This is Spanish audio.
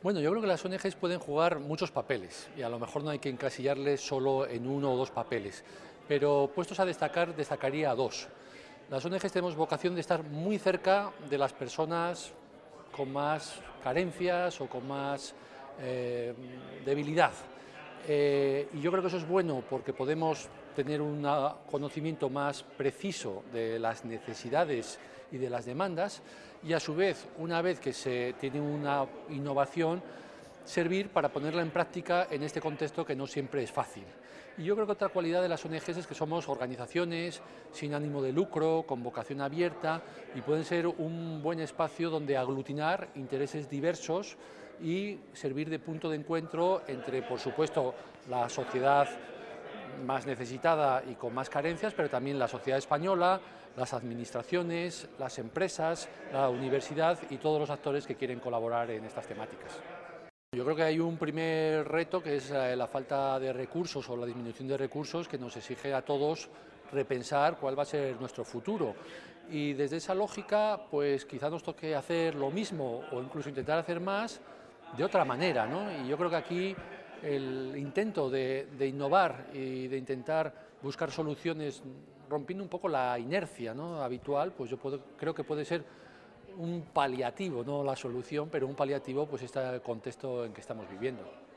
Bueno, yo creo que las ONGs pueden jugar muchos papeles y a lo mejor no hay que encasillarles solo en uno o dos papeles, pero puestos a destacar, destacaría dos. Las ONGs tenemos vocación de estar muy cerca de las personas con más carencias o con más eh, debilidad. Eh, y yo creo que eso es bueno porque podemos tener un conocimiento más preciso de las necesidades y de las demandas y a su vez, una vez que se tiene una innovación, servir para ponerla en práctica en este contexto que no siempre es fácil. Y yo creo que otra cualidad de las ONGs es que somos organizaciones sin ánimo de lucro, con vocación abierta y pueden ser un buen espacio donde aglutinar intereses diversos y servir de punto de encuentro entre, por supuesto, la sociedad más necesitada y con más carencias, pero también la sociedad española, las administraciones, las empresas, la universidad y todos los actores que quieren colaborar en estas temáticas. Yo creo que hay un primer reto que es eh, la falta de recursos o la disminución de recursos que nos exige a todos repensar cuál va a ser nuestro futuro. Y desde esa lógica, pues quizá nos toque hacer lo mismo o incluso intentar hacer más de otra manera. ¿no? Y yo creo que aquí el intento de, innovar y de intentar buscar soluciones rompiendo un poco la inercia ¿no? habitual, pues yo creo que puede ser un paliativo, no la solución, pero un paliativo pues este contexto en que estamos viviendo.